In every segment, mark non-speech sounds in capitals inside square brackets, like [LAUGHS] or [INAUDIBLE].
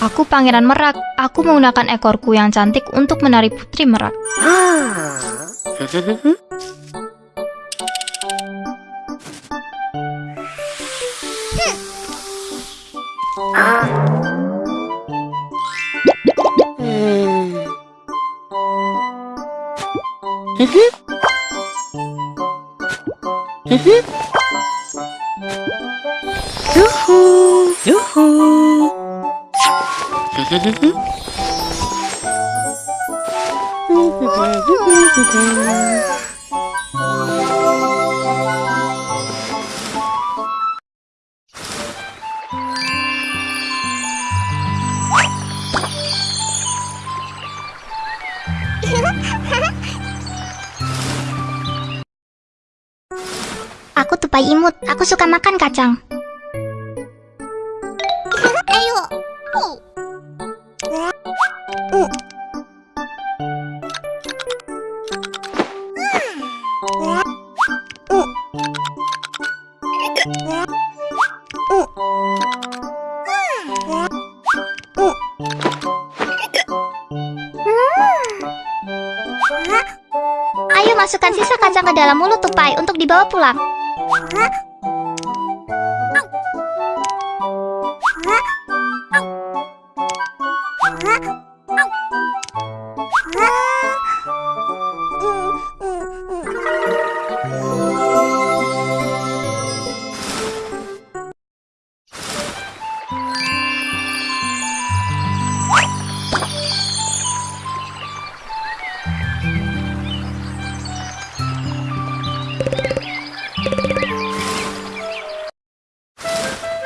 Aku Pangeran Merak. Aku menggunakan ekorku yang cantik untuk menari Putri Merak. Aku tupai imut. Aku suka makan kacang. Ayo masukkan sisa kacang ke dalam mulut tupai untuk dibawa pulang.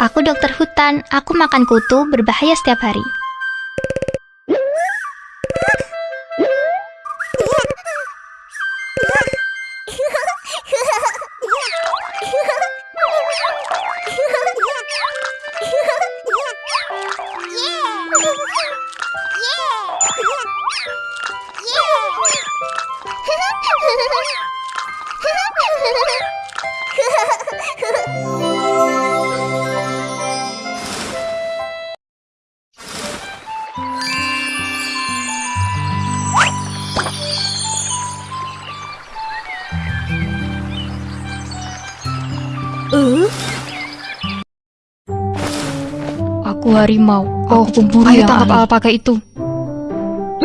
Aku dokter hutan, aku makan kutu berbahaya setiap hari. Aku harimau. Oh, pemburu Ayo yang tangkap ahli. apa pakai itu.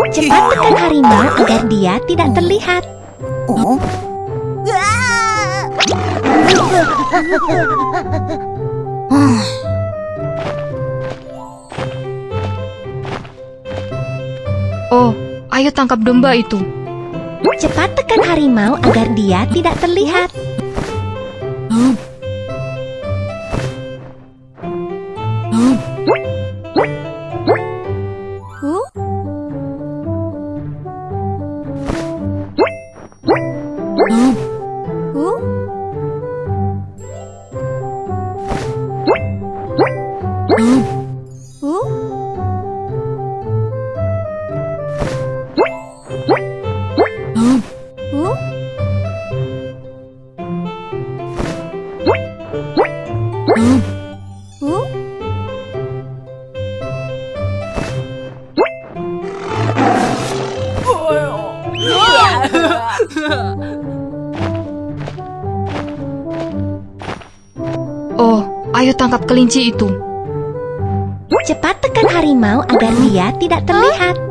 Cepat tekan harimau agar dia tidak terlihat. Oh, ayo tangkap domba itu. Cepat tekan harimau agar dia tidak terlihat. 뭐요? Oh, ayo tangkap kelinci itu. Cepat tekan harimau agar dia tidak terlihat.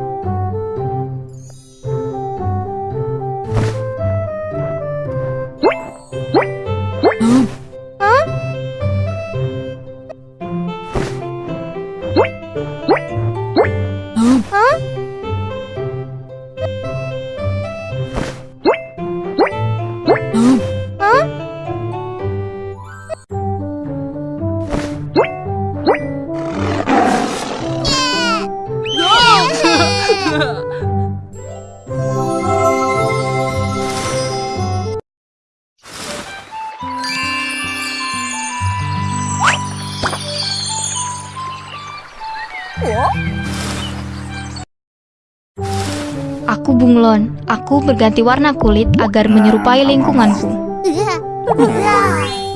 Aku bunglon. Aku berganti warna kulit agar menyerupai lingkunganku. [LAUGHS]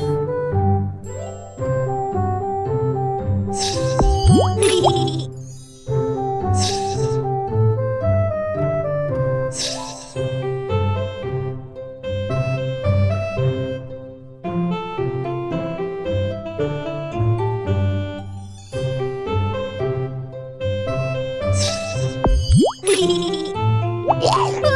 Hehehe Yes!